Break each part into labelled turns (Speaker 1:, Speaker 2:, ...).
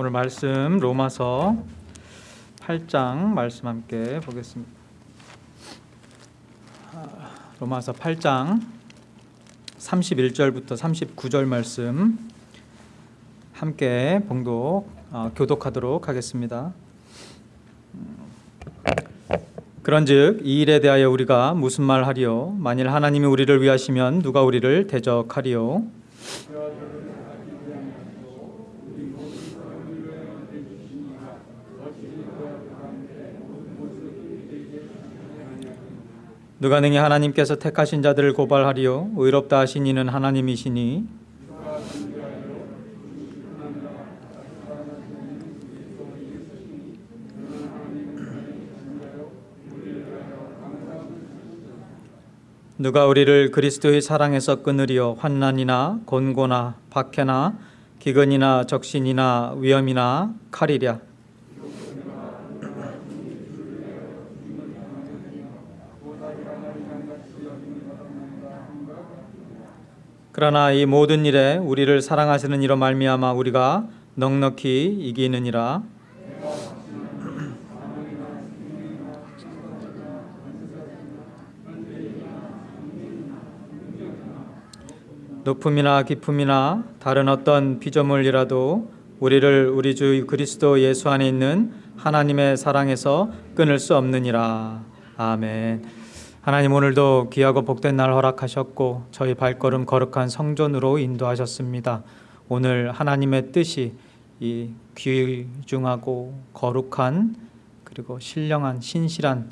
Speaker 1: 오늘 말씀 로마서 8장 말씀 함께 보겠습니다. 아, 로마서 8장 31절부터 39절 말씀 함께 봉독 어, 교독하도록 하겠습니다. 그런즉 이 일에 대하여 우리가 무슨 말 하리요 만일 하나님이 우리를 위하시면 누가 우리를 대적하리요 누가 능히 하나님께서 택하신 자들을 고발하리요? 의롭다 하신 이는 하나님이시니. 누가 우리를 그리스도의 사랑에서 끊으리요? 환난이나 곤고나 박해나 기근이나 적신이나 위험이나 칼이랴 그러나 이 모든 일에 우리를 사랑하시는 이로 말미암아 우리가 넉넉히 이기느니라 높음이나 깊음이나 다른 어떤 피조물이라도 우리를 우리 주 그리스도 예수 안에 있는 하나님의 사랑에서 끊을 수 없느니라. 아멘. 하나님 오늘도 귀하고 복된 날 허락하셨고 저희 발걸음 거룩한 성전으로 인도하셨습니다. 오늘 하나님의 뜻이 이 귀중하고 거룩한 그리고 신령한 신실한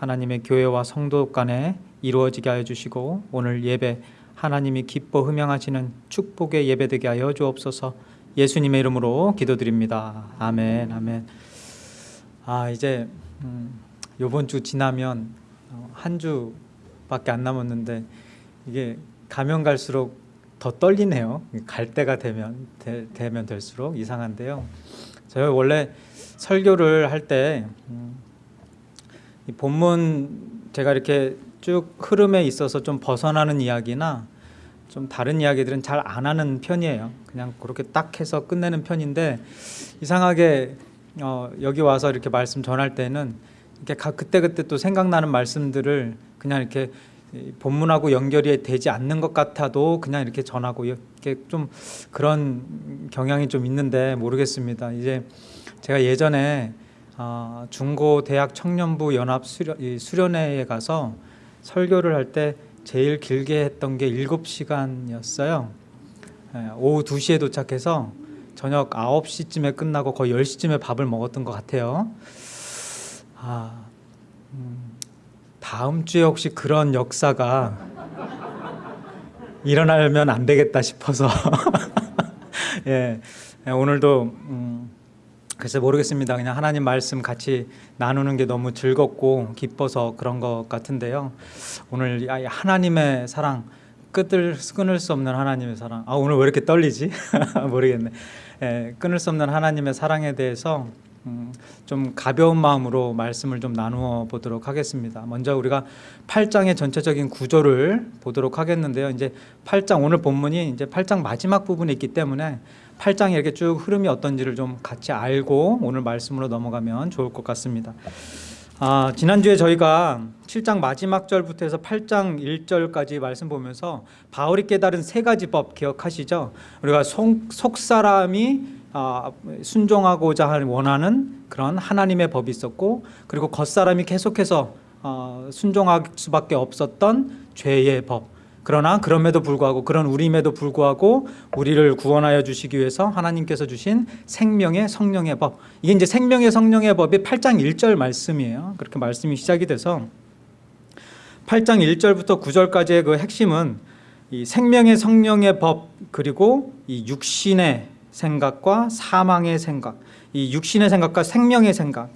Speaker 1: 하나님의 교회와 성도 간에 이루어지게 하여 주시고 오늘 예배 하나님이 기뻐 흠양하시는 축복의 예배되게 하여 주옵소서. 예수님의 이름으로 기도드립니다. 아멘, 아멘. 아 이제 음, 이번 주 지나면 어, 한 주밖에 안 남았는데 이게 가면 갈수록 더 떨리네요. 갈 때가 되면 되, 면 될수록 이상한데요. 제가 원래 설교를 할때 음, 본문 제가 이렇게 쭉 흐름에 있어서 좀 벗어나는 이야기나 좀 다른 이야기들은 잘 안 하는 편이에요. 그냥 그렇게 딱 해서 끝내는 편인데 이상하게 어, 여기 와서 이렇게 말씀 전할 때는 이렇게 그때 그때 또 생각나는 말씀들을 그냥 이렇게 본문하고 연결이 되지 않는 것 같아도 그냥 이렇게 전하고 이렇게 좀 그런 경향이 좀 있는데 모르겠습니다. 이제 제가 예전에 어, 중고 대학 청년부 연합 수련, 수련 회에 가서 설교를 할 때 제일 길게 했던 게 7시간이었어요. 예, 오후 2시에 도착해서 저녁 9시쯤에 끝나고 거의 10시쯤에 밥을 먹었던 것 같아요. 아, 음, 다음 주에 혹시 그런 역사가 일어나면 안 되겠다 싶어서 예, 예, 오늘도 음, 글쎄 모르겠습니다. 그냥 하나님 말씀 같이 나누는 게 너무 즐겁고 기뻐서 그런 것 같은데요. 오늘 하나님의 사랑 끝을 끊을 수 없는 하나님의 사랑. 아 오늘 왜 이렇게 떨리지? 모르겠네. 예, 끊을 수 없는 하나님의 사랑에 대해서 음, 좀 가벼운 마음으로 말씀을 좀 나누어 보도록 하겠습니다. 먼저 우리가 8장의 전체적인 구조를 보도록 하겠는데요. 이제 8장 오늘 본문이 이제 8장 마지막 부분에 있기 때문에 8장에 이렇게 쭉 흐름이 어떤지를 좀 같이 알고 오늘 말씀으로 넘어가면 좋을 것 같습니다. 아, 지난주에 저희가 7장 마지막 절부터 해서 8장 1절까지 말씀 보면서 바울이 깨달은 세 가지 법 기억하시죠? 우리가 속, 속 사람이 아, 순종하고자 원하는 그런 하나님의 법이 있었고 그리고 겉사람이 계속해서 어, 순종할 수밖에 없었던 죄의 법. 그러나 그럼에도 불구하고 그런 우림에도 불구하고 우리를 구원하여 주시기 위해서 하나님께서 주신 생명의 성령의 법. 이게 이제 생명의 성령의 법이 8장 1절 말씀이에요. 그렇게 말씀이 시작이 돼서 8장 1절부터 9절까지의 그 핵심은 이 생명의 성령의 법 그리고 이 육신의 생각과 사망의 생각 이 육신의 생각과 생명의 생각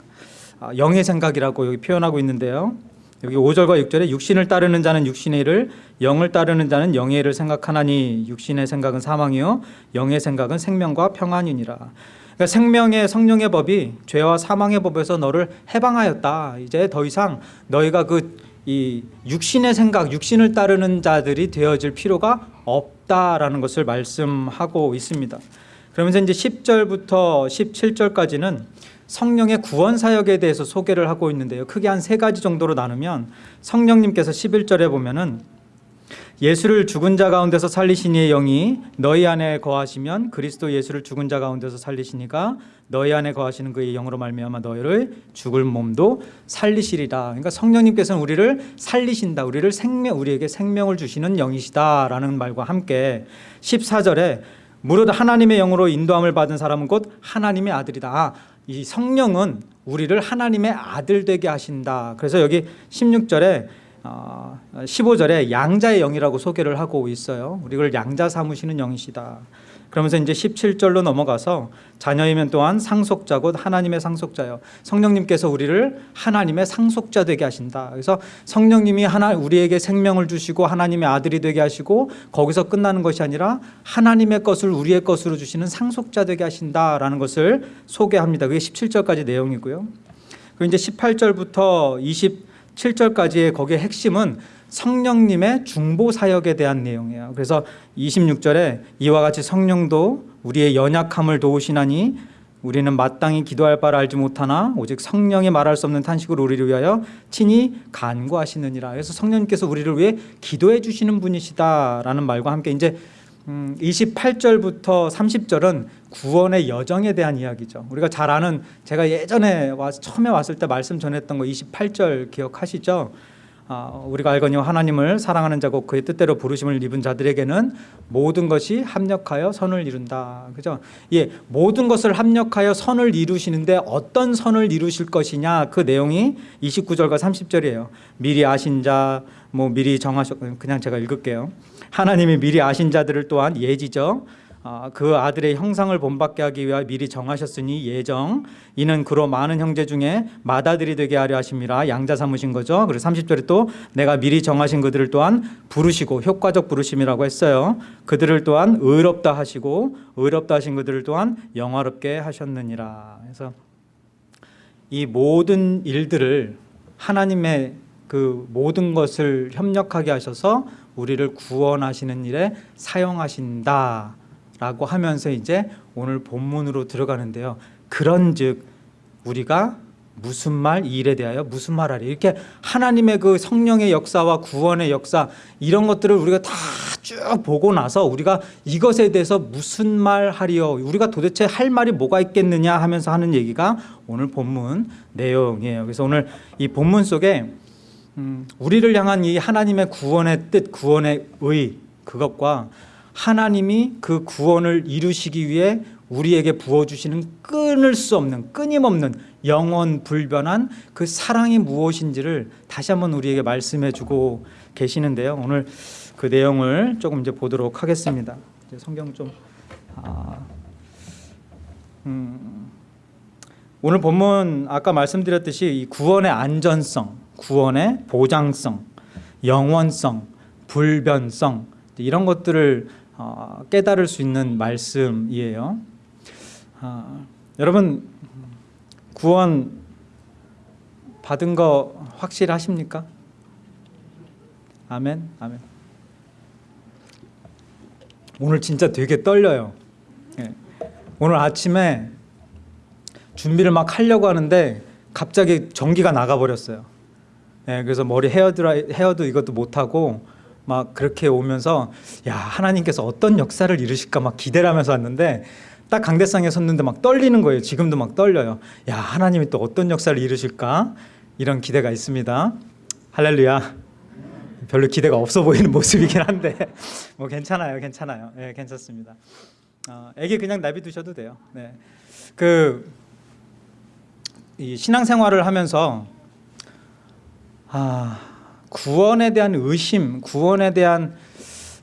Speaker 1: 아, 영의 생각이라고 여기 표현하고 있는데요. 여기 5절과 6절에 육신을 따르는 자는 육신의 일을 영을 따르는 자는 영의 일을 생각하나니 육신의 생각은 사망이요 영의 생각은 생명과 평안이니라. 그러니까 생명의 성령의 법이 죄와 사망의 법에서 너를 해방하였다. 이제 더 이상 너희가 그 이 육신의 생각, 육신을 따르는 자들이 되어질 필요가 없다라는 것을 말씀하고 있습니다. 그러면서 이제 10절부터 17절까지는 성령의 구원 사역에 대해서 소개를 하고 있는데요. 크게 한 세 가지 정도로 나누면 성령님께서 11절에 보면은 예수를 죽은 자 가운데서 살리시니의 영이 너희 안에 거하시면 그리스도 예수를 죽은 자 가운데서 살리시니가 너희 안에 거하시는 그의 영으로 말미암아 너희를 죽을 몸도 살리시리라. 그러니까 성령님께서는 우리를 살리신다. 우리를 생명 우리에게 생명을 주시는 영이시다라는 말과 함께 14절에 무릇 하나님의 영으로 인도함을 받은 사람은 곧 하나님의 아들이다. 아, 이 성령은 우리를 하나님의 아들 되게 하신다. 그래서 여기 16절에 어, 15절에 양자의 영이라고 소개를 하고 있어요. 우리를 양자 삼으시는 영이시다. 그러면서 이제 17절로 넘어가서 자녀이면 또한 상속자 곧 하나님의 상속자요. 성령님께서 우리를 하나님의 상속자 되게 하신다. 그래서 성령님이 하나 우리에게 생명을 주시고 하나님의 아들이 되게 하시고 거기서 끝나는 것이 아니라 하나님의 것을 우리의 것으로 주시는 상속자 되게 하신다라는 것을 소개합니다. 그게 17절까지 내용이고요. 그리고 이제 18절부터 27절까지의 거기에 핵심은 성령님의 중보 사역에 대한 내용이에요. 그래서 26절에 이와 같이 성령도 우리의 연약함을 도우시나니 우리는 마땅히 기도할 바를 알지 못하나 오직 성령이 말할 수 없는 탄식으로 우리를 위하여 친히 간구하시느니라. 그래서 성령님께서 우리를 위해 기도해 주시는 분이시다라는 말과 함께 이제 28절부터 30절은 구원의 여정에 대한 이야기죠. 우리가 잘 아는 제가 예전에 와 처음에 왔을 때 말씀 전했던 거 28절 기억하시죠? 아, 우리가 알거니와 하나님을 사랑하는 자고 그의 뜻대로 부르심을 입은 자들에게는 모든 것이 합력하여 선을 이룬다. 그죠? 예, 모든 것을 합력하여 선을 이루시는데 어떤 선을 이루실 것이냐 그 내용이 29절과 30절이에요. 미리 아신 자, 뭐 미리 정하셨 그냥 제가 읽을게요. 하나님이 미리 아신 자들을 또한 예지죠. 아, 그 아들의 형상을 본받게 하기 위하여 미리 정하셨으니 예정 이는 그로 많은 형제 중에 맏아들이 되게 하려 하심이라 양자 삼으신 거죠. 그리고 30절에 또 내가 미리 정하신 그들을 또한 부르시고 효과적 부르심이라고 했어요. 그들을 또한 의롭다 하시고 의롭다 하신 그들을 또한 영화롭게 하셨느니라. 그래서 이 모든 일들을 하나님의 그 모든 것을 협력하게 하셔서 우리를 구원하시는 일에 사용하신다. 라고 하면서 이제 오늘 본문으로 들어가는데요. 그런 즉 우리가 무슨 말 이 일에 대하여 무슨 말하리? 이렇게 하나님의 그 성령의 역사와 구원의 역사 이런 것들을 우리가 다 쭉 보고 나서 우리가 이것에 대해서 무슨 말 하리요? 우리가 도대체 할 말이 뭐가 있겠느냐 하면서 하는 얘기가 오늘 본문 내용이에요. 그래서 오늘 이 본문 속에 음, 우리를 향한 이 하나님의 구원의 뜻 구원의 의 그것과 하나님이 그 구원을 이루시기 위해 우리에게 부어주시는 끊을 수 없는 끊임없는 영원 불변한 그 사랑이 무엇인지를 다시 한번 우리에게 말씀해 주고 계시는데요. 오늘 그 내용을 조금 이제 보도록 하겠습니다. 이제 성경 좀 아, 음, 오늘 본문 아까 말씀드렸듯이 이 구원의 안전성 구원의 보장성 영원성 불변성 이런 것들을 어, 깨달을 수 있는 말씀이에요. 어, 여러분 구원 받은 거 확실하십니까? 아멘, 아멘. 오늘 진짜 되게 떨려요. 예. 오늘 아침에 준비를 막 하려고 하는데 갑자기 전기가 나가 버렸어요. 예, 그래서 머리 헤어드라이 헤어도 이것도 못 하고 막 그렇게 오면서 야 하나님께서 어떤 역사를 이루실까 막 기대를 하면서 왔는데 딱 강대상에 섰는데 막 떨리는 거예요. 지금도 막 떨려요. 야 하나님이 또 어떤 역사를 이루실까 이런 기대가 있습니다. 할렐루야. 별로 기대가 없어 보이는 모습이긴 한데 뭐 괜찮아요, 괜찮아요. 예, 네, 괜찮습니다. 어, 애기 그냥 내비두셔도 돼요. 네, 그 이 신앙생활을 하면서 아. 구원에 대한 의심, 구원에 대한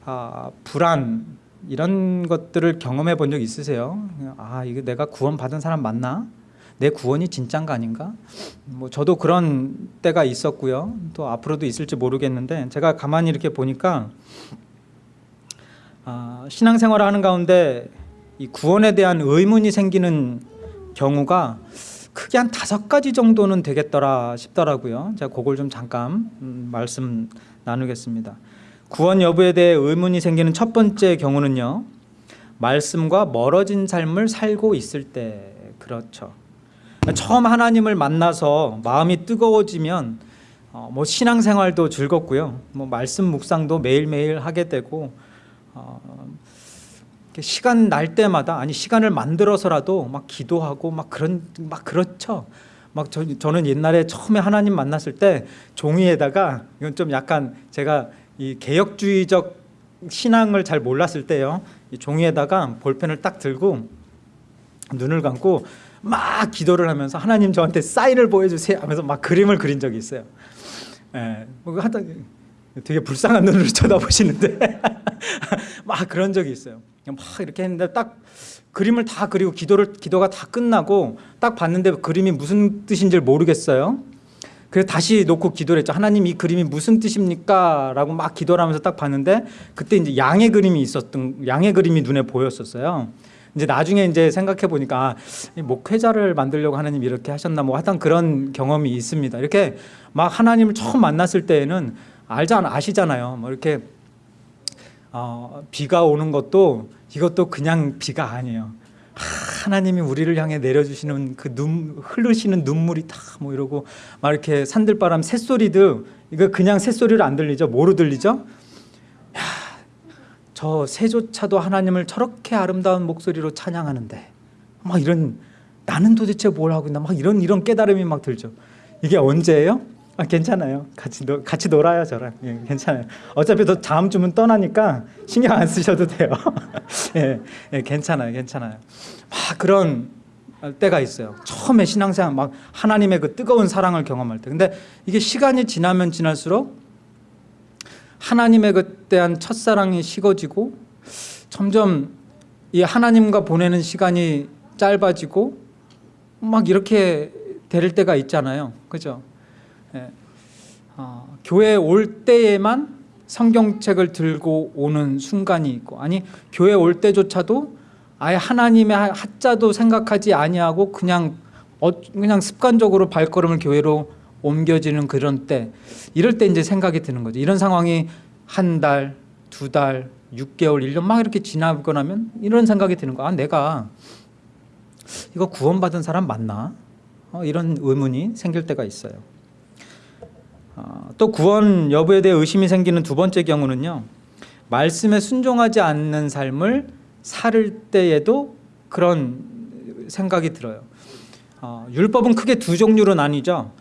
Speaker 1: 아, 불안 이런 것들을 경험해 본 적 있으세요? 아 이거 내가 구원 받은 사람 맞나? 내 구원이 진짠가 아닌가? 뭐 저도 그런 때가 있었고요. 또 앞으로도 있을지 모르겠는데 제가 가만히 이렇게 보니까 아, 신앙생활을 하는 가운데 이 구원에 대한 의문이 생기는 경우가 크게 한 다섯 가지 정도는 되겠더라 싶더라고요. 제가 그걸 좀 잠깐 음, 말씀 나누겠습니다. 구원 여부에 대해 의문이 생기는 첫 번째 경우는요. 말씀과 멀어진 삶을 살고 있을 때 그렇죠. 처음 하나님을 만나서 마음이 뜨거워지면 어, 뭐 신앙생활도 즐겁고요. 뭐 말씀 묵상도 매일매일 하게 되고 어, 시간 날 때마다 아니 시간을 만들어서라도 막 기도하고 막 그런 막 그렇죠. 막 저, 저는 옛날에 처음에 하나님 만났을 때 종이에다가 이건 좀 약간 제가 이 개혁주의적 신앙을 잘 몰랐을 때요. 이 종이에다가 볼펜을 딱 들고 눈을 감고 막 기도를 하면서 하나님 저한테 사인을 보여주세요 하면서 막 그림을 그린 적이 있어요. 예, 뭐 하다 되게 불쌍한 눈으로 쳐다보시는데 막 그런 적이 있어요. 막 이렇게 했는데 딱 그림을 다 그리고 기도를 기도가 다 끝나고 딱 봤는데 그림이 무슨 뜻인지 모르겠어요. 그래서 다시 놓고 기도를 했죠. 하나님 이 그림이 무슨 뜻입니까? 라고 막 기도를 하면서 딱 봤는데 그때 이제 양의 그림이 있었던 양의 그림이 눈에 보였었어요. 이제 나중에 이제 생각해 보니까 아, 목회자를 만들려고 하나님 이렇게 하셨나 뭐 하여튼 그런 경험이 있습니다. 이렇게 막 하나님을 처음 만났을 때에는 알잖아 아시잖아요. 뭐 이렇게 어, 비가 오는 것도 이것도 그냥 비가 아니에요. 하나님이 우리를 향해 내려주시는 그 눈, 흐르시는 눈물이 다 뭐 이러고 막 이렇게 산들바람 새소리도 이거 그냥 새소리로 안 들리죠? 뭐로 들리죠? 야, 저 새조차도 하나님을 저렇게 아름다운 목소리로 찬양하는데 막 이런 나는 도대체 뭘 하고 있나 막 이런 이런 깨달음이 막 들죠. 이게 언제예요? 아, 괜찮아요. 같이 놀 같이 놀아요 저랑. 예, 괜찮아요. 어차피 또 다음 주면 떠나니까 신경 안 쓰셔도 돼요. 예, 예, 괜찮아요, 괜찮아요. 막 그런 때가 있어요. 처음에 신앙생활 막 하나님의 그 뜨거운 사랑을 경험할 때. 근데 이게 시간이 지나면 지날수록 하나님의 그때한 첫사랑이 식어지고 점점 이 하나님과 보내는 시간이 짧아지고 막 이렇게 될 때가 있잖아요. 그죠? 예. 어, 교회 올 때에만 성경책을 들고 오는 순간이 있고 아니 교회 올 때조차도 아예 하나님의 하자도 생각하지 아니하고 그냥 어, 그냥 습관적으로 발걸음을 교회로 옮겨지는 그런 때 이럴 때 이제 생각이 드는 거죠. 이런 상황이 한 달, 두 달, 6개월, 1년 막 이렇게 지나고 나면 이런 생각이 드는 거야. 아, 내가 이거 구원받은 사람 맞나? 어, 이런 의문이 생길 때가 있어요. 어, 또 구원 여부에 대해 의심이 생기는 두 번째 경우는요. 말씀에 순종하지 않는 삶을 살 때에도 그런 생각이 들어요. 어, 율법은 크게 두 종류로 나뉘죠.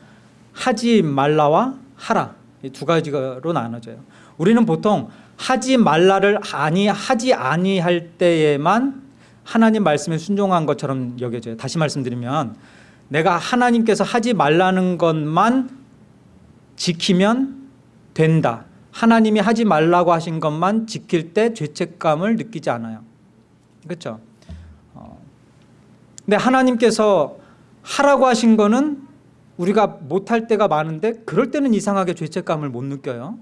Speaker 1: 하지 말라와 하라 이 두 가지로 나눠져요. 우리는 보통 하지 말라를 아니 하지 아니할 때에만 하나님 말씀에 순종한 것처럼 여겨져요. 다시 말씀드리면 내가 하나님께서 하지 말라는 것만 지키면 된다. 하나님이 하지 말라고 하신 것만 지킬 때 죄책감을 느끼지 않아요. 그렇죠? 어. 근데 하나님께서 하라고 하신 거는 우리가 못할 때가 많은데 그럴 때는 이상하게 죄책감을 못 느껴요.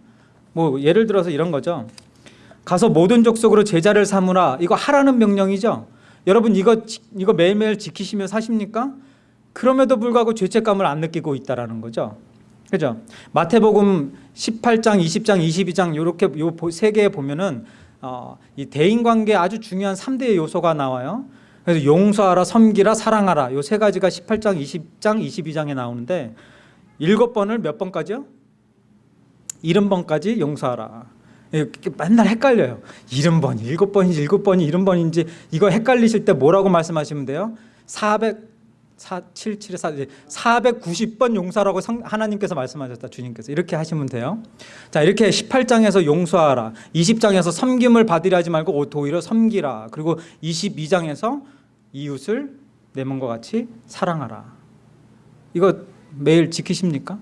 Speaker 1: 뭐 예를 들어서 이런 거죠. 가서 모든 족속으로 제자를 삼으라. 이거 하라는 명령이죠. 여러분 이거 이거 매일매일 지키시며 사십니까? 그럼에도 불구하고 죄책감을 안 느끼고 있다라는 거죠. 그죠? 마태복음 18장, 20장, 22장 이렇게 요 세 개에 보면은 어, 이 대인 관계 아주 중요한 3대의 요소가 나와요. 그래서 용서하라, 섬기라, 사랑하라 요 세 가지가 18장, 20장, 22장에 나오는데 일곱 번을 몇 번까지요? 일흔 번까지 용서하라. 맨날 헷갈려요. 일흔 번, 일곱 번인지 일곱 번이 일흔 번인지 이거 헷갈리실 때 뭐라고 말씀하시면 돼요? 400 4, 7, 7, 4, 490번 용서라고 하나님께서 말씀하셨다 주님께서. 이렇게 하시면 돼요. 자 이렇게 18장에서 용서하라. 20장에서 섬김을 받으려 하지 말고 도리어 섬기라. 그리고 22장에서 이웃을 내 몸과 같이 사랑하라. 이거 매일 지키십니까?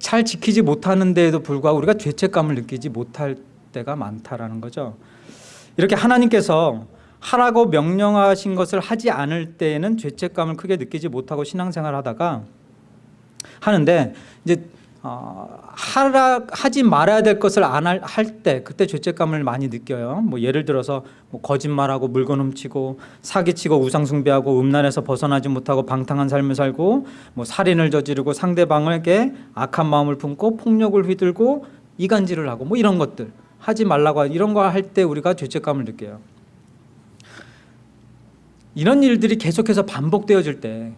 Speaker 1: 잘 지키지 못하는데에도 불구하고 우리가 죄책감을 느끼지 못할 때가 많다라는 거죠. 이렇게 하나님께서 하라고 명령하신 것을 하지 않을 때에는 죄책감을 크게 느끼지 못하고 신앙생활 하다가 하는데 이제 어, 하라 하지 말아야 될 것을 안 할 때 그때 죄책감을 많이 느껴요. 뭐 예를 들어서 뭐 거짓말하고 물건 훔치고 사기치고 우상 숭배하고 음란에서 벗어나지 못하고 방탕한 삶을 살고 뭐 살인을 저지르고 상대방에게 악한 마음을 품고 폭력을 휘둘고 이간질을 하고 뭐 이런 것들 하지 말라고 이런 거 할 때 우리가 죄책감을 느껴요. 이런 일들이 계속해서 반복되어질 때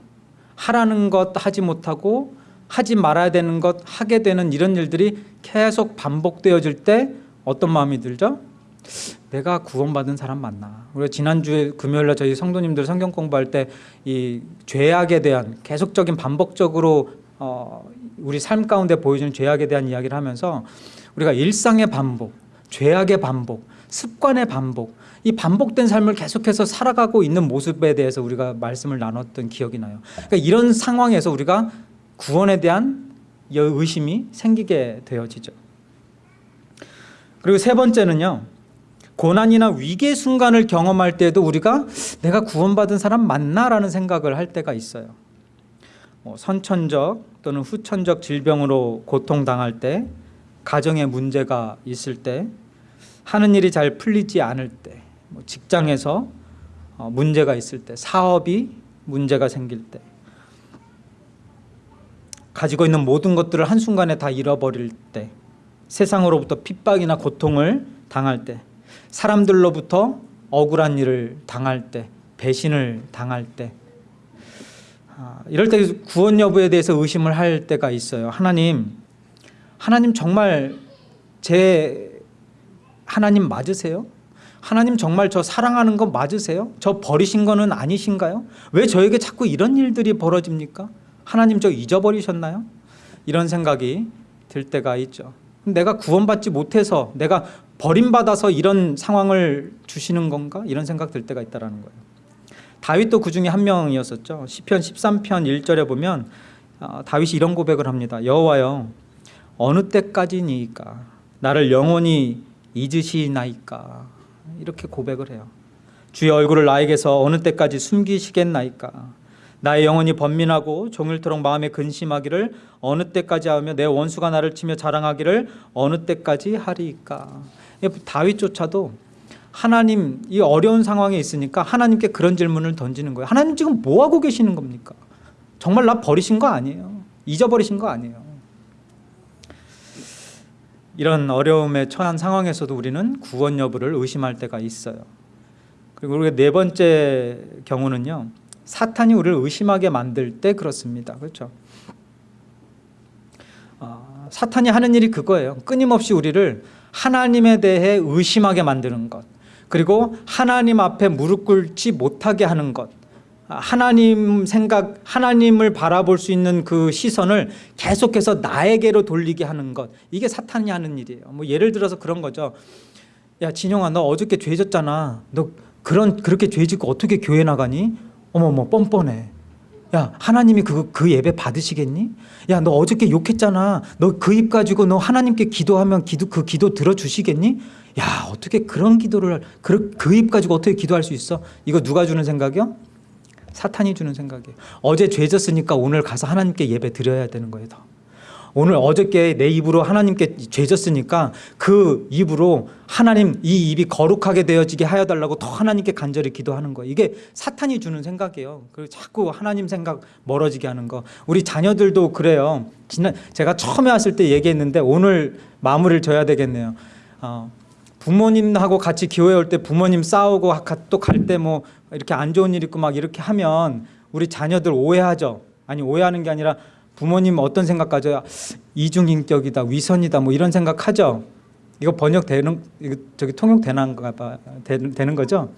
Speaker 1: 하라는 것 하지 못하고 하지 말아야 되는 것 하게 되는 이런 일들이 계속 반복되어질 때 어떤 마음이 들죠? 내가 구원받은 사람 맞나? 우리가 지난주에 금요일날 저희 성도님들 성경 공부할 때 이 죄악에 대한 계속적인 반복적으로 어, 우리 삶 가운데 보여주는 죄악에 대한 이야기를 하면서 우리가 일상의 반복, 죄악의 반복, 습관의 반복, 이 반복된 삶을 계속해서 살아가고 있는 모습에 대해서 우리가 말씀을 나눴던 기억이 나요. 그러니까 이런 상황에서 우리가 구원에 대한 의심이 생기게 되어지죠. 그리고 세 번째는요. 고난이나 위기의 순간을 경험할 때도 우리가 내가 구원받은 사람 맞나 라는 생각을 할 때가 있어요. 뭐 선천적 또는 후천적 질병으로 고통당할 때, 가정에 문제가 있을 때, 하는 일이 잘 풀리지 않을 때, 뭐 직장에서 어, 문제가 있을 때, 사업이 문제가 생길 때, 가지고 있는 모든 것들을 한순간에 다 잃어버릴 때, 세상으로부터 핍박이나 고통을 당할 때, 사람들로부터 억울한 일을 당할 때, 배신을 당할 때, 아, 이럴 때 구원 여부에 대해서 의심을 할 때가 있어요. 하나님, 하나님 정말 제 하나님 맞으세요? 하나님 정말 저 사랑하는 거 맞으세요? 저 버리신 거는 아니신가요? 왜 저에게 자꾸 이런 일들이 벌어집니까? 하나님 저 잊어버리셨나요? 이런 생각이 들 때가 있죠. 내가 구원받지 못해서 내가 버림받아서 이런 상황을 주시는 건가? 이런 생각 들 때가 있다라는 거예요. 다윗도 그 중에 한 명이었었죠. 시편 13편 1절에 보면 어, 다윗이 이런 고백을 합니다. 여호와여 어느 때까지니까 나를 영원히 잊으시나이까 이렇게 고백을 해요. 주의 얼굴을 나에게서 어느 때까지 숨기시겠나이까? 나의 영혼이 번민하고 종일토록 마음에 근심하기를 어느 때까지 하며 내 원수가 나를 치며 자랑하기를 어느 때까지 하리이까? 다윗조차도 하나님 이 어려운 상황에 있으니까 하나님께 그런 질문을 던지는 거예요. 하나님 지금 뭐 하고 계시는 겁니까? 정말 나 버리신 거 아니에요? 잊어버리신 거 아니에요 이런 어려움에 처한 상황에서도 우리는 구원 여부를 의심할 때가 있어요 그리고 우리가 네 번째 경우는요 사탄이 우리를 의심하게 만들 때 그렇습니다. 그렇죠? 어, 사탄이 하는 일이 그거예요. 끊임없이 우리를 하나님에 대해 의심하게 만드는 것. 그리고 하나님 앞에 무릎 꿇지 못하게 하는 것. 하나님 생각, 하나님을 바라볼 수 있는 그 시선을 계속해서 나에게로 돌리게 하는 것. 이게 사탄이 하는 일이에요. 뭐 예를 들어서 그런 거죠. 야, 진영아, 너 어저께 죄 졌잖아. 너 그런, 그렇게 죄 짓고 어떻게 교회 나가니? 어머머 뻔뻔해. 야 하나님이 그, 그 예배 받으시겠니? 야 너 어저께 욕했잖아. 너 그 입 가지고 너 하나님께 기도하면 기도 그 기도 들어주시겠니? 야 어떻게 그런 기도를 그입 가지고 어떻게 기도할 수 있어? 이거 누가 주는 생각이요? 사탄이 주는 생각이에요. 어제 죄 졌으니까 오늘 가서 하나님께 예배 드려야 되는 거예요. 더. 오늘 어저께 내 입으로 하나님께 죄 졌으니까 그 입으로 하나님 이 입이 거룩하게 되어지게 하여 달라고 더 하나님께 간절히 기도하는 거예요. 이게 사탄이 주는 생각이에요. 그리고 자꾸 하나님 생각 멀어지게 하는 거. 우리 자녀들도 그래요. 지난 제가 처음에 왔을 때 얘기했는데 오늘 마무리를 져야 되겠네요. 어, 부모님하고 같이 교회 올때 부모님 싸우고 또 갈 때 뭐 이렇게 안 좋은 일 있고 막 이렇게 하면 우리 자녀들 오해하죠. 아니 오해하는 게 아니라 부모님 어떤 생각 가져요? 이중인격이다, 위선이다, 뭐 이런 생각하죠. 이거 번역되는 이거 저기 통역되는가 봐 되는, 거죠.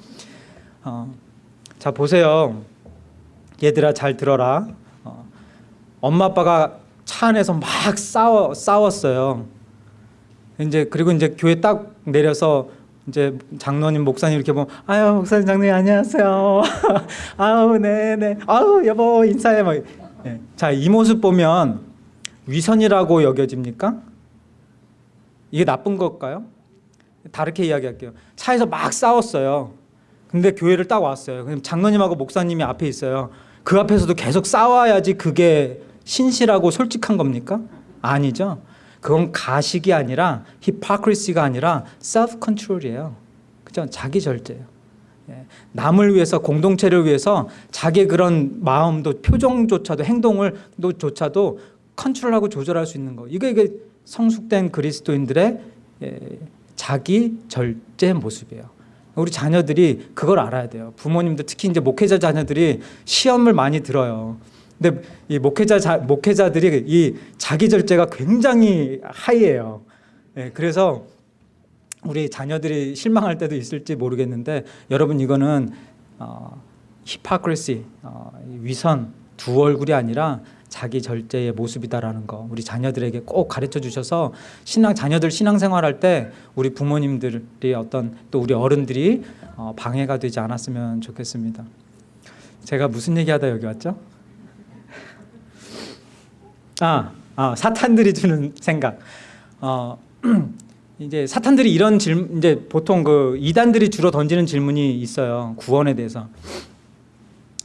Speaker 1: 어, 자 보세요, 얘들아 잘 들어라. 어, 엄마 아빠가 차 안에서 막 싸워 싸웠어요. 이제 그리고 이제 교회 딱 내려서 이제 장로님 목사님 이렇게 보면 아유 목사님 장로님 안녕하세요. 아우 네네 아우 여보 인사해 막 네. 자, 이 모습 보면 위선이라고 여겨집니까? 이게 나쁜 걸까요? 다르게 이야기할게요. 차에서 막 싸웠어요. 근데 교회를 딱 왔어요. 그럼 장로님하고 목사님이 앞에 있어요. 그 앞에서도 계속 싸워야지 그게 신실하고 솔직한 겁니까? 아니죠. 그건 가식이 아니라 히파크리시가 아니라 컨트롤이에요. 그죠? 자기 절제예요. 예, 남을 위해서 공동체를 위해서 자기 그런 마음도 표정조차도 행동을 조차도 컨트롤하고 조절할 수 있는 거 이게 이게 성숙된 그리스도인들의 예, 자기 절제 모습이에요. 우리 자녀들이 그걸 알아야 돼요. 부모님들 특히 이제 목회자 자녀들이 시험을 많이 들어요. 근데 이 목회자 자, 목회자들이 이 자기 절제가 굉장히 하이예요. 예, 그래서 우리 자녀들이 실망할 때도 있을지 모르겠는데 여러분 이거는 어, 히파크리시 어, 위선 두 얼굴이 아니라 자기 절제의 모습이다라는 거 우리 자녀들에게 꼭 가르쳐 주셔서 신앙 자녀들 신앙생활할 때 우리 부모님들이 어떤 또 우리 어른들이 어, 방해가 되지 않았으면 좋겠습니다. 제가 무슨 얘기하다 여기 왔죠? 아, 아 사탄들이 주는 생각. 어, 이제 사탄들이 이런 질문 이제 보통 그 이단들이 주로 던지는 질문이 있어요. 구원에 대해서.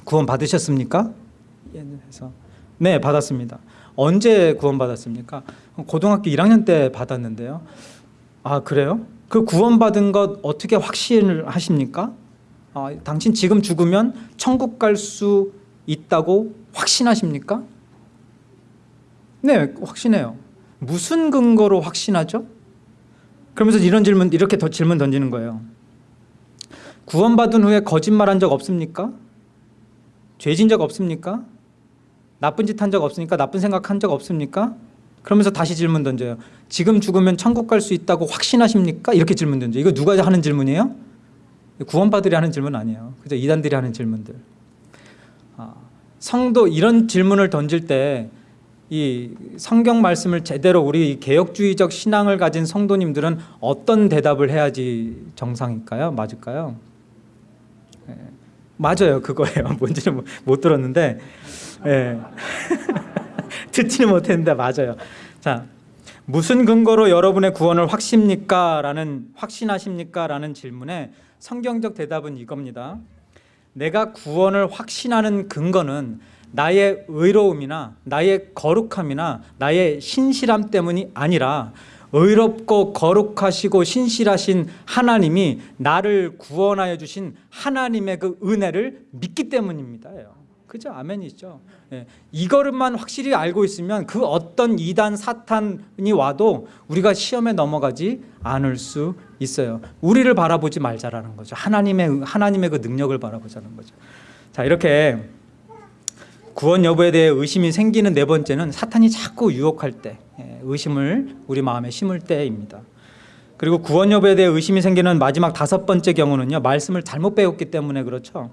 Speaker 1: 구원 받으셨습니까? 그래서 네, 받았습니다. 언제 구원 받았습니까? 고등학교 1학년 때 받았는데요. 아, 그래요? 그 구원 받은 것 어떻게 확신을 하십니까? 아, 당신 지금 죽으면 천국 갈 수 있다고 확신하십니까? 네, 확신해요. 무슨 근거로 확신하죠? 그러면서 이런 질문 이렇게 더 질문 던지는 거예요. 구원받은 후에 거짓말한 적 없습니까? 죄진 적 없습니까? 나쁜 짓 한 적 없습니까? 나쁜 생각 한 적 없습니까? 그러면서 다시 질문 던져요. 지금 죽으면 천국 갈 수 있다고 확신하십니까? 이렇게 질문 던져. 이거 누가 하는 질문이에요? 구원받으리 하는 질문 아니에요. 그죠? 이단들이 하는 질문들. 아, 성도 이런 질문을 던질 때 이 성경 말씀을 제대로 우리 개혁주의적 신앙을 가진 성도님들은 어떤 대답을 해야지 정상일까요? 맞을까요? 네. 맞아요, 그거예요. 뭔지는 못 들었는데, 예. 듣지는 못했는데 맞아요. 자, 무슨 근거로 여러분의 구원을 확십니까? 라는 확신하십니까? 라는 질문에 성경적 대답은 이겁니다. 내가 구원을 확신하는 근거는 나의 의로움이나 나의 거룩함이나 나의 신실함 때문이 아니라 의롭고 거룩하시고 신실하신 하나님이 나를 구원하여 주신 하나님의 그 은혜를 믿기 때문입니다. 그죠? 아멘이죠. 예. 이거를만 확실히 알고 있으면 그 어떤 이단 사탄이 와도 우리가 시험에 넘어가지 않을 수 있어요. 우리를 바라보지 말자라는 거죠. 하나님의 하나님의 그 능력을 바라보자는 거죠. 자 이렇게 구원 여부에 대해 의심이 생기는 네 번째는 사탄이 자꾸 유혹할 때 예, 의심을 우리 마음에 심을 때입니다. 그리고 구원 여부에 대해 의심이 생기는 마지막 다섯 번째 경우는요 말씀을 잘못 배웠기 때문에 그렇죠.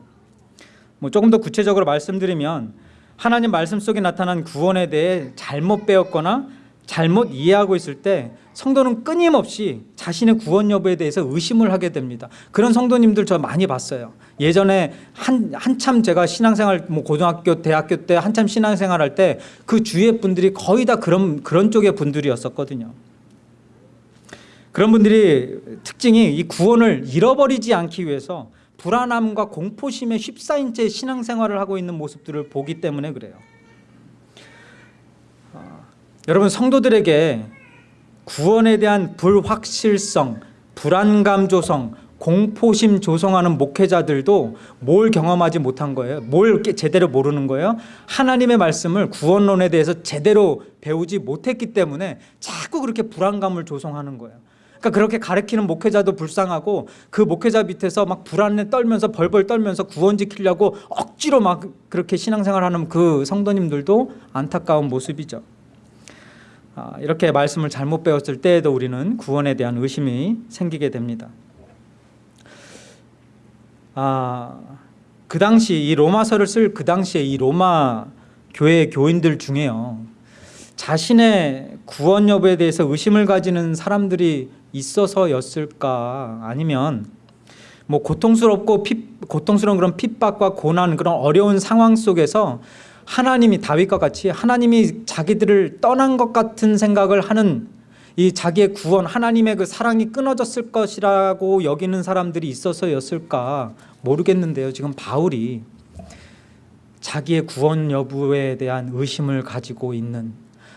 Speaker 1: 뭐 조금 더 구체적으로 말씀드리면 하나님 말씀 속에 나타난 구원에 대해 잘못 배웠거나 잘못 이해하고 있을 때 성도는 끊임없이 자신의 구원 여부에 대해서 의심을 하게 됩니다. 그런 성도님들 저 많이 봤어요. 예전에 한, 한참 제가 신앙생활, 뭐 고등학교, 대학교 때 한참 신앙생활 할 때 그 주위의 분들이 거의 다 그런, 그런 쪽의 분들이었었거든요. 그런 분들이 특징이 이 구원을 잃어버리지 않기 위해서 불안함과 공포심에 휩싸인 채 신앙생활을 하고 있는 모습들을 보기 때문에 그래요. 어, 여러분 성도들에게 구원에 대한 불확실성, 불안감 조성, 공포심 조성하는 목회자들도 뭘 경험하지 못한 거예요? 뭘 제대로 모르는 거예요? 하나님의 말씀을 구원론에 대해서 제대로 배우지 못했기 때문에 자꾸 그렇게 불안감을 조성하는 거예요. 그러니까 그렇게 가르치는 목회자도 불쌍하고 그 목회자 밑에서 막 불안에 떨면서 벌벌 떨면서 구원 지키려고 억지로 막 그렇게 신앙생활하는 그 성도님들도 안타까운 모습이죠. 아, 이렇게 말씀을 잘못 배웠을 때에도 우리는 구원에 대한 의심이 생기게 됩니다. 아, 그 당시 이 로마서를 쓸 그 당시에 이 로마 교회 교인들 중에요. 자신의 구원 여부에 대해서 의심을 가지는 사람들이 있어서였을까 아니면 뭐 고통스럽고 피, 고통스러운 그런 핍박과 고난 그런 어려운 상황 속에서 하나님이 다윗과 같이 하나님이 자기들을 떠난 것 같은 생각을 하는 이 자기의 구원 하나님의 그 사랑이 끊어졌을 것이라고 여기는 사람들이 있어서였을까 모르겠는데요. 지금 바울이 자기의 구원 여부에 대한 의심을 가지고 있는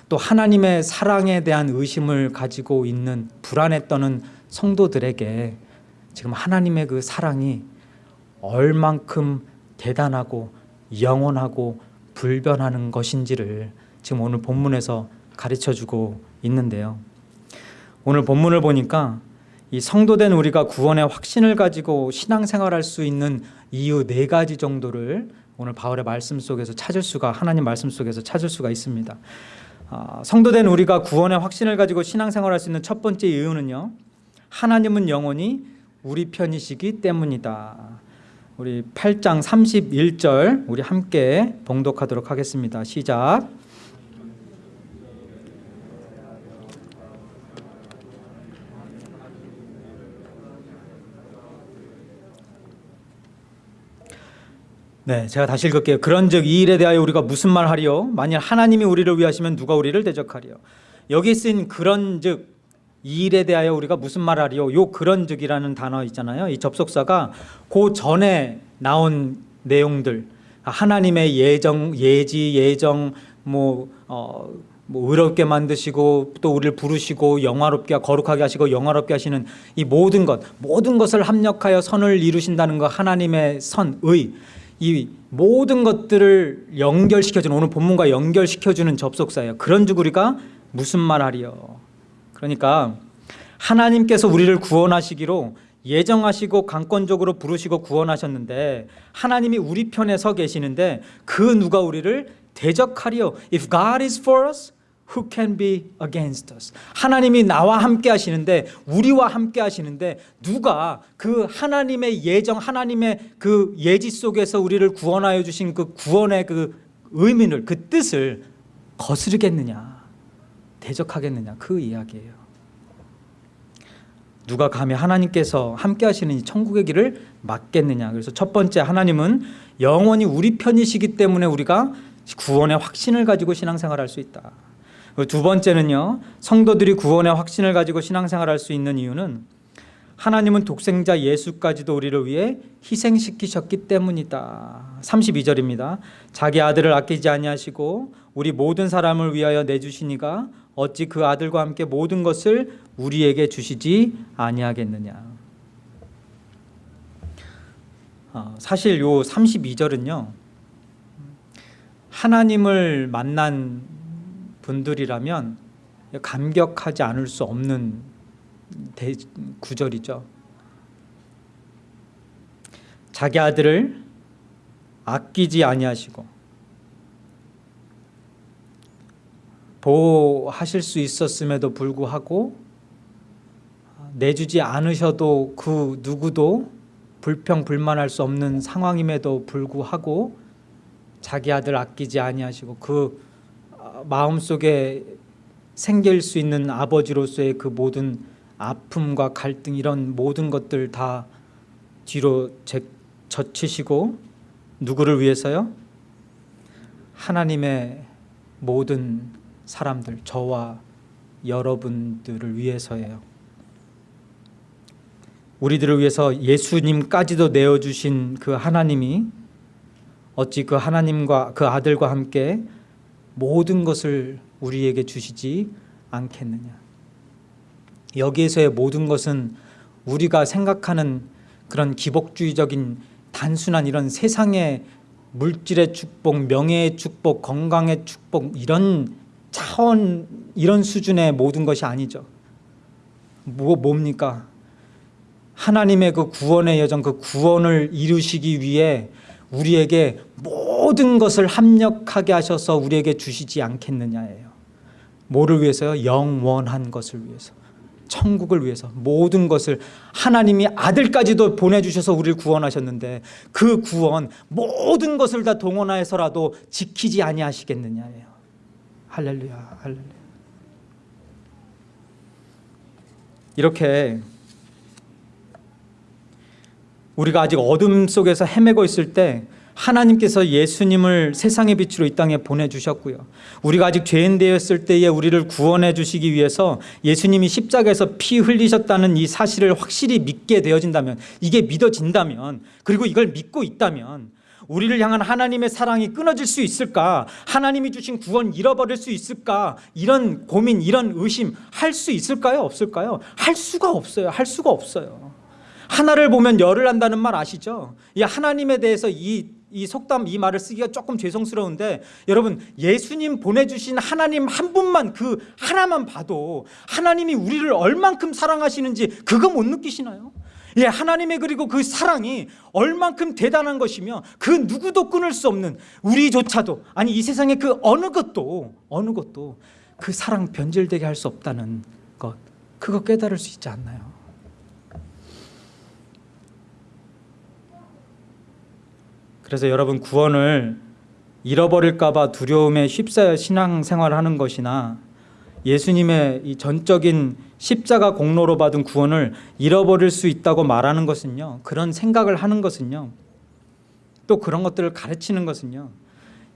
Speaker 1: 또 하나님의 사랑에 대한 의심을 가지고 있는 불안에 떠는 성도들에게 지금 하나님의 그 사랑이 얼만큼 대단하고 영원하고 불변하는 것인지를 지금 오늘 본문에서 가르쳐 주고 있는데요. 오늘 본문을 보니까 이 성도된 우리가 구원의 확신을 가지고 신앙생활할 수 있는 이유 네 가지 정도를 오늘 바울의 말씀 속에서 찾을 수가 하나님 말씀 속에서 찾을 수가 있습니다. 아, 성도된 우리가 구원의 확신을 가지고 신앙생활할 수 있는 첫 번째 이유는요. 하나님은 영원히 우리 편이시기 때문이다. 우리 8장 31절 우리 함께 봉독하도록 하겠습니다. 시작. 네, 제가 다시 읽을게요. 그런즉 이 일에 대하여 우리가 무슨 말 하리요? 만일 하나님이 우리를 위하시면 누가 우리를 대적하리요? 여기 쓰인 그런즉 이 일에 대하여 우리가 무슨 말 하리요? 요 그런즉이라는 단어 있잖아요. 이 접속사가 그 전에 나온 내용들 하나님의 예정, 예지, 예정 뭐 어, 뭐 의롭게 만드시고 또 우리를 부르시고 영화롭게 거룩하게 하시고 영화롭게 하시는 이 모든 것 모든 것을 합력하여 선을 이루신다는 거 하나님의 선의 이 모든 것들을 연결시켜주는 오늘 본문과 연결시켜주는 접속사예요. 그런 즉 우리가 무슨 말 하리요? 그러니까 하나님께서 우리를 구원하시기로 예정하시고 강권적으로 부르시고 구원하셨는데 하나님이 우리 편에 서 계시는데 그 누가 우리를 대적하리요? If God is for us, who can be against us? 하나님이 나와 함께 하시는데 우리와 함께 하시는데 누가 그 하나님의 예정 하나님의 그 예지 속에서 우리를 구원하여 주신 그 구원의 그 의미를 그 뜻을 거스르겠느냐 대적하겠느냐 그 이야기예요. 누가 감히 하나님께서 함께 하시는 이 천국의 길을 막겠느냐. 그래서 첫 번째 하나님은 영원히 우리 편이시기 때문에 우리가 구원의 확신을 가지고 신앙생활할 수 있다. 두 번째는요. 성도들이 구원의 확신을 가지고 신앙생활할 수 있는 이유는 하나님은 독생자 예수까지도 우리를 위해 희생시키셨기 때문이다. 32절입니다. 자기 아들을 아끼지 아니하시고 우리 모든 사람을 위하여 내주시니가 어찌 그 아들과 함께 모든 것을 우리에게 주시지 아니하겠느냐. 어, 사실 요 32절은요. 하나님을 만난 분들이라면 감격하지 않을 수 없는 대, 구절이죠. 자기 아들을 아끼지 아니하시고 보호하실 수 있었음에도 불구하고 내주지 않으셔도 그 누구도 불평 불만할 수 없는 상황임에도 불구하고 자기 아들 아끼지 아니하시고 그 마음속에 생길 수 있는 아버지로서의 그 모든 아픔과 갈등 이런 모든 것들 다 뒤로 젖히시고 누구를 위해서요? 하나님의 모든 사람들 저와 여러분들을 위해서예요. 우리들을 위해서 예수님까지도 내어주신 그 하나님이 어찌 그 하나님과 그 아들과 함께 모든 것을 우리에게 주시지 않겠느냐. 여기에서의 모든 것은 우리가 생각하는 그런 기복주의적인 단순한 이런 세상의 물질의 축복, 명예의 축복, 건강의 축복 이런 차원 이런 수준의 모든 것이 아니죠. 뭐 뭡니까? 하나님의 그 구원의 여정, 그 구원을 이루시기 위해 우리에게 모 든 것을 합력하게 하셔서 우리에게 주시지 않겠느냐예요. 뭐를 위해서요? 영원한 것을 위해서. 천국을 위해서 모든 것을 하나님이 아들까지도 보내주셔서 우리를 구원하셨는데 그 구원 모든 것을 다 동원하여서라도 지키지 아니하시겠느냐예요. 할렐루야, 할렐루야. 이렇게 우리가 아직 어둠 속에서 헤매고 있을 때 하나님께서 예수님을 세상의 빛으로 이 땅에 보내주셨고요. 우리가 아직 죄인 되었을 때에 우리를 구원해 주시기 위해서 예수님이 십자가에서 피 흘리셨다는 이 사실을 확실히 믿게 되어진다면 이게 믿어진다면 그리고 이걸 믿고 있다면 우리를 향한 하나님의 사랑이 끊어질 수 있을까? 하나님이 주신 구원 잃어버릴 수 있을까? 이런 고민, 이런 의심 할 수 있을까요? 없을까요? 할 수가 없어요. 할 수가 없어요. 하나를 보면 열을 한다는 말 아시죠? 이 하나님에 대해서 이 이 속담 이 말을 쓰기가 조금 죄송스러운데 여러분 예수님 보내주신 하나님 한 분만 그 하나만 봐도 하나님이 우리를 얼만큼 사랑하시는지 그거 못 느끼시나요? 예, 하나님의 그리고 그 사랑이 얼만큼 대단한 것이며 그 누구도 끊을 수 없는 우리조차도 아니 이 세상의 그 어느 것도 어느 것도 그 사랑 변질되게 할 수 없다는 것 그거 깨달을 수 있지 않나요? 그래서 여러분 구원을 잃어버릴까 봐 두려움에 휩싸여 신앙생활을 하는 것이나 예수님의 이 전적인 십자가 공로로 받은 구원을 잃어버릴 수 있다고 말하는 것은요. 그런 생각을 하는 것은요. 또 그런 것들을 가르치는 것은요.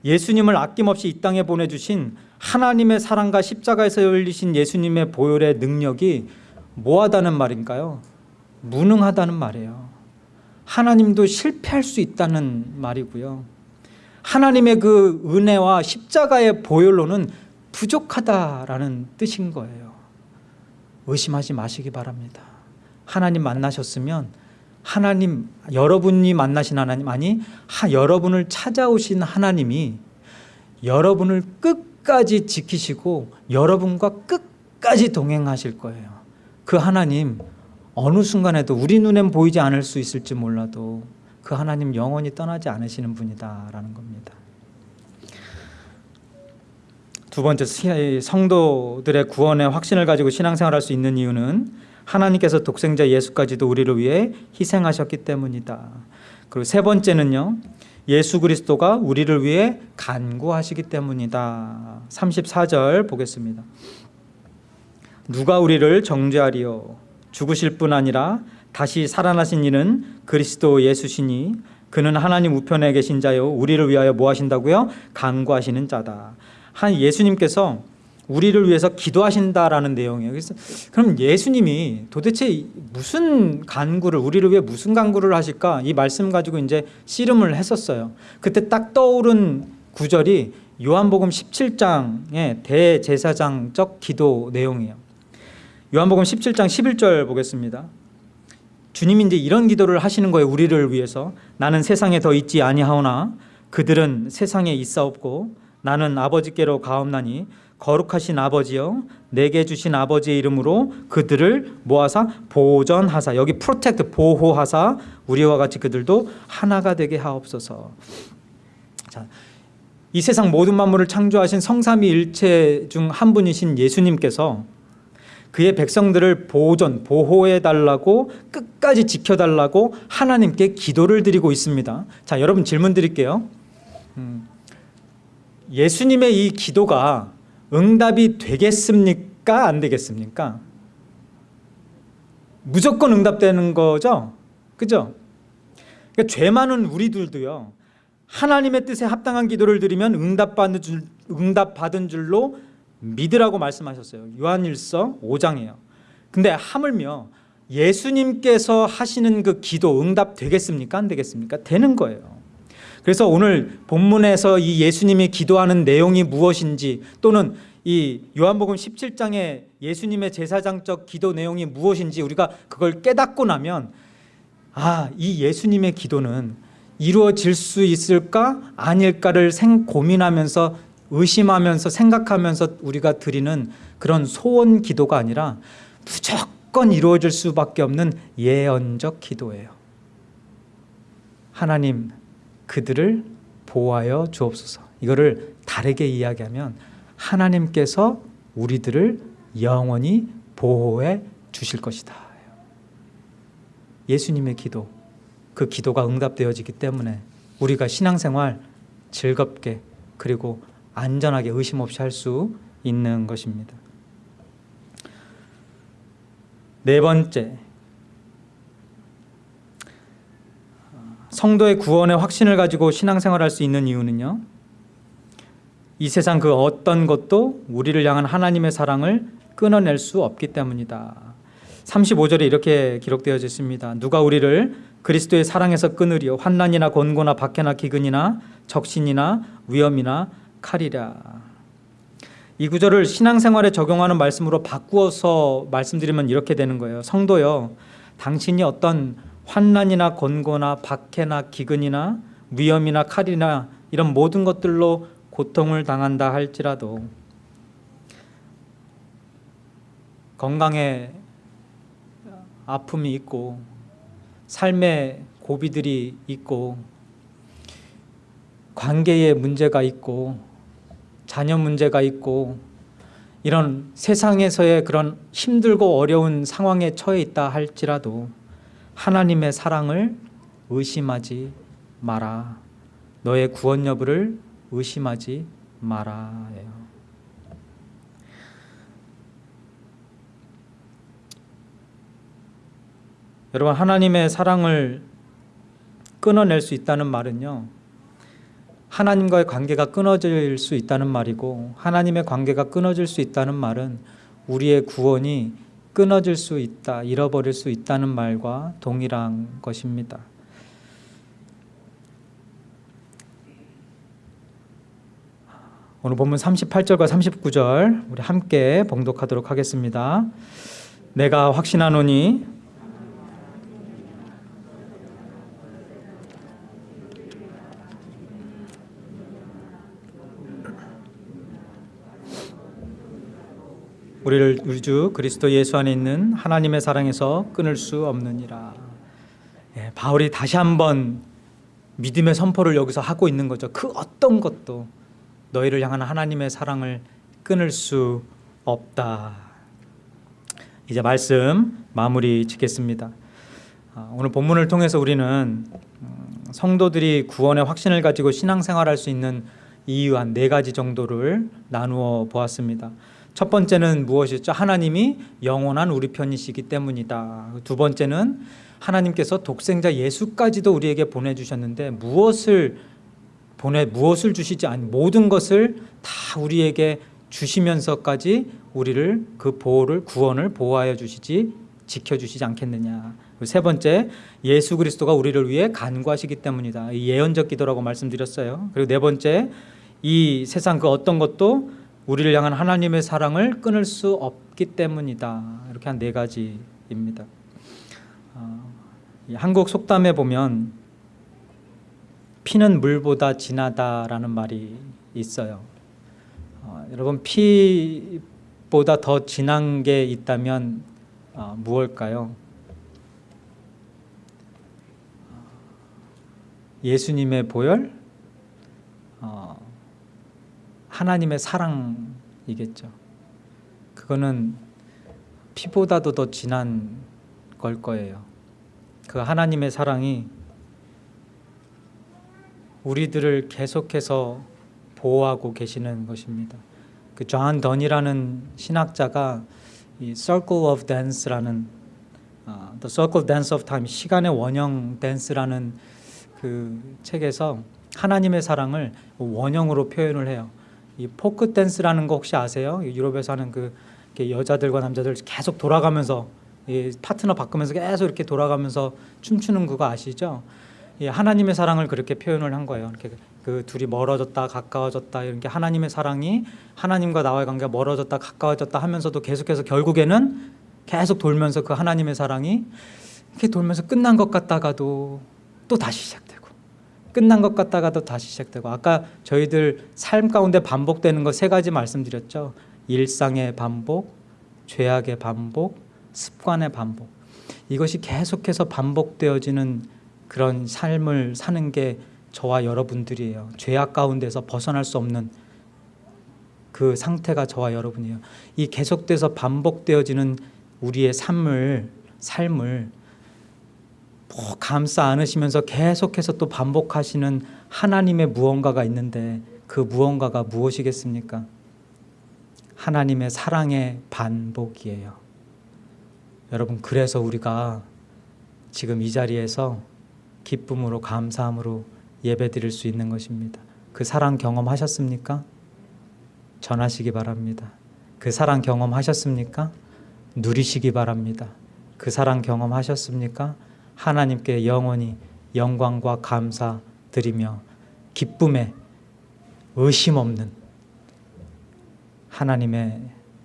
Speaker 1: 예수님을 아낌없이 이 땅에 보내주신 하나님의 사랑과 십자가에서 열리신 예수님의 보혈의 능력이 뭐하다는 말인가요? 무능하다는 말이에요. 하나님도 실패할 수 있다는 말이고요. 하나님의 그 은혜와 십자가의 보혈로는 부족하다라는 뜻인 거예요. 의심하지 마시기 바랍니다. 하나님 만나셨으면 하나님 여러분이 만나신 하나님 아니 하, 여러분을 찾아오신 하나님이 여러분을 끝까지 지키시고 여러분과 끝까지 동행하실 거예요. 그 하나님 어느 순간에도 우리 눈엔 보이지 않을 수 있을지 몰라도 그 하나님 영원히 떠나지 않으시는 분이다라는 겁니다. 두 번째 성도들의 구원의 확신을 가지고 신앙생활할 수 있는 이유는 하나님께서 독생자 예수까지도 우리를 위해 희생하셨기 때문이다. 그리고 세 번째는요. 예수 그리스도가 우리를 위해 간구하시기 때문이다. 34절 보겠습니다. 누가 우리를 정죄하리요 죽으실 뿐 아니라 다시 살아나신 이는 그리스도 예수시니 그는 하나님 우편에 계신 자요 우리를 위하여 뭐 하신다고요? 간구하시는 자다. 한 예수님께서 우리를 위해서 기도하신다라는 내용이에요. 그래서 그럼 예수님이 도대체 무슨 간구를 우리를 위해 무슨 간구를 하실까? 이 말씀 가지고 이제 씨름을 했었어요. 그때 딱 떠오른 구절이 요한복음 17장의 대제사장적 기도 내용이에요. 요한복음 17장 11절 보겠습니다. 주님이 이제 이런 기도를 하시는 거예요. 우리를 위해서 나는 세상에 더 있지 아니하오나 그들은 세상에 있사옵고 나는 아버지께로 가옵나니 거룩하신 아버지여 내게 주신 아버지의 이름으로 그들을 모아사 보전하사 여기 protect 보호하사 우리와 같이 그들도 하나가 되게 하옵소서. 자, 이 세상 모든 만물을 창조하신 성삼위일체 중 한 분이신 예수님께서 그의 백성들을 보존 보호해 달라고 끝까지 지켜 달라고 하나님께 기도를 드리고 있습니다. 자, 여러분 질문 드릴게요. 음, 예수님의 이 기도가 응답이 되겠습니까? 안 되겠습니까? 무조건 응답되는 거죠? 그죠? 그러니까 죄 많은 우리들도요. 하나님의 뜻에 합당한 기도를 드리면 응답받은, 줄, 응답받은 줄로 믿으라고 말씀하셨어요. 요한일서 5장이에요. 근데 하물며 예수님께서 하시는 그 기도 응답 되겠습니까? 안 되겠습니까? 되는 거예요. 그래서 오늘 본문에서 이 예수님이 기도하는 내용이 무엇인지 또는 이 요한복음 17장의 예수님의 제사장적 기도 내용이 무엇인지 우리가 그걸 깨닫고 나면 아, 이 예수님의 기도는 이루어질 수 있을까 아닐까를 생 고민하면서 의심하면서 생각하면서 우리가 드리는 그런 소원 기도가 아니라 무조건 이루어질 수밖에 없는 예언적 기도예요. 하나님 그들을 보호하여 주옵소서. 이거를 다르게 이야기하면 하나님께서 우리들을 영원히 보호해 주실 것이다. 예수님의 기도, 그 기도가 응답되어지기 때문에 우리가 신앙생활 즐겁게 그리고 안전하게 의심 없이 할 수 있는 것입니다. 네 번째, 성도의 구원의 확신을 가지고 신앙생활할 수 있는 이유는요. 이 세상 그 어떤 것도 우리를 향한 하나님의 사랑을 끊어낼 수 없기 때문이다. 35절에 이렇게 기록되어 있습니다. 누가 우리를 그리스도의 사랑에서 끊으리요 환난이나 권고나 박해나 기근이나 적신이나 위험이나 칼이라. 이 구절을 신앙생활에 적용하는 말씀으로 바꾸어서 말씀드리면 이렇게 되는 거예요. 성도요. 당신이 어떤 환난이나 권고나 박해나 기근이나 위험이나 칼이나 이런 모든 것들로 고통을 당한다 할지라도 건강에 아픔이 있고 삶의 고비들이 있고 관계에 문제가 있고 자녀 문제가 있고 이런 세상에서의 그런 힘들고 어려운 상황에 처해 있다 할지라도 하나님의 사랑을 의심하지 마라. 너의 구원 여부를 의심하지 마라예요. 여러분 하나님의 사랑을 끊어낼 수 있다는 말은요. 하나님과의 관계가 끊어질 수 있다는 말이고 하나님의 관계가 끊어질 수 있다는 말은 우리의 구원이 끊어질 수 있다, 잃어버릴 수 있다는 말과 동일한 것입니다. 오늘 본문 38절과 39절 우리 함께 봉독하도록 하겠습니다. 내가 확신하노니 우리를 우리 주 그리스도 예수 안에 있는 하나님의 사랑에서 끊을 수 없느니라. 예, 바울이 다시 한번 믿음의 선포를 여기서 하고 있는 거죠. 그 어떤 것도 너희를 향한 하나님의 사랑을 끊을 수 없다. 이제 말씀 마무리 짓겠습니다. 아, 오늘 본문을 통해서 우리는 음, 성도들이 구원의 확신을 가지고 신앙생활할 수 있는 이유 한 네 가지 정도를 나누어 보았습니다. 첫 번째는 무엇이었죠? 하나님이 영원한 우리 편이시기 때문이다. 두 번째는 하나님께서 독생자 예수까지도 우리에게 보내주셨는데 무엇을 보내 무엇을 주시지 아니 모든 것을 다 우리에게 주시면서까지 우리를 그 보호를 구원을 보호하여 주시지 지켜 주시지 않겠느냐. 세 번째 예수 그리스도가 우리를 위해 간구하시기 때문이다. 예언적 기도라고 말씀드렸어요. 그리고 네 번째 이 세상 그 어떤 것도 우리를 향한 하나님의 사랑을 끊을 수 없기 때문이다. 이렇게 한 네 가지입니다. 어, 한국 속담에 보면 피는 물보다 진하다라는 말이 있어요. 어, 여러분 피보다 더 진한 게 있다면 어, 무엇일까요? 예수님의 보혈, 어, 하나님의 사랑이겠죠. 그거는 피보다도 더 진한 걸 거예요. 그 하나님의 사랑이 우리들을 계속해서 보호하고 계시는 것입니다. 그 존 던이라는 신학자가 이 Circle of Dance라는 uh, The Circle Dance of Time 시간의 원형 댄스라는 그 책에서 하나님의 사랑을 원형으로 표현을 해요. 이 포크 댄스라는 거 혹시 아세요? 유럽에서 하는 그 여자들과 남자들 계속 돌아가면서 이 파트너 바꾸면서 계속 이렇게 돌아가면서 춤추는 그거 아시죠? 예, 하나님의 사랑을 그렇게 표현을 한 거예요. 이렇게 그 둘이 멀어졌다 가까워졌다 이런 게 하나님의 사랑이 하나님과 나와의 관계가 멀어졌다 가까워졌다 하면서도 계속해서 결국에는 계속 돌면서 그 하나님의 사랑이 이렇게 돌면서 끝난 것 같다가도 또 다시 시작되고 끝난 것 같다가도 다시 시작되고 아까 저희들 삶 가운데 반복되는 거세 가지 말씀드렸죠. 일상의 반복, 죄악의 반복, 습관의 반복. 이것이 계속해서 반복되어지는 그런 삶을 사는 게 저와 여러분들이에요. 죄악 가운데서 벗어날 수 없는 그 상태가 저와 여러분이에요. 이 계속돼서 반복되어지는 우리의 삶을 삶을 뭐 감싸 안으시면서 계속해서 또 반복하시는 하나님의 무언가가 있는데 그 무언가가 무엇이겠습니까? 하나님의 사랑의 반복이에요. 여러분 그래서 우리가 지금 이 자리에서 기쁨으로 감사함으로 예배드릴 수 있는 것입니다. 그 사랑 경험하셨습니까? 전하시기 바랍니다. 그 사랑 경험하셨습니까? 누리시기 바랍니다. 그 사랑 경험하셨습니까? 하나님께 영원히 영광과 감사 드리며 기쁨에 의심 없는 하나님의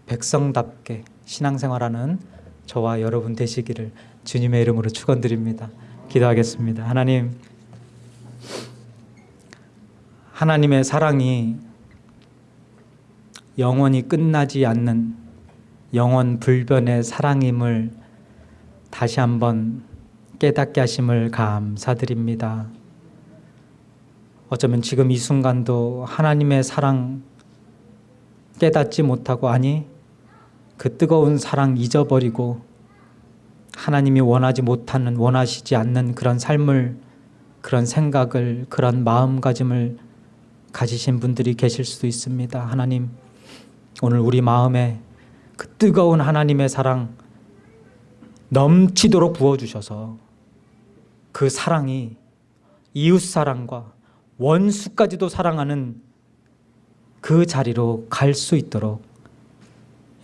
Speaker 1: 백성답게 신앙생활하는 저와 여러분 되시기를 주님의 이름으로 축원드립니다. 기도하겠습니다. 하나님 하나님의 사랑이 영원히 끝나지 않는 영원 불변의 사랑임을 다시 한번 깨닫게 하심을 감사드립니다. 어쩌면 지금 이 순간도 하나님의 사랑 깨닫지 못하고 아니 그 뜨거운 사랑 잊어버리고 하나님이 원하지 못하는 원하시지 않는 그런 삶을 그런 생각을 그런 마음가짐을 가지신 분들이 계실 수도 있습니다. 하나님 오늘 우리 마음에 그 뜨거운 하나님의 사랑 넘치도록 부어 주셔서 그 사랑이 이웃 사랑과 원수까지도 사랑하는 그 자리로 갈 수 있도록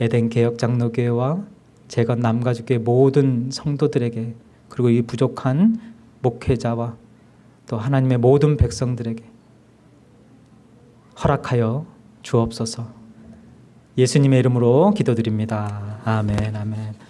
Speaker 1: 에덴 개혁 장로교회와 제가 남가주교회 모든 성도들에게 그리고 이 부족한 목회자와 또 하나님의 모든 백성들에게 허락하여 주옵소서. 예수님의 이름으로 기도드립니다. 아멘, 아멘.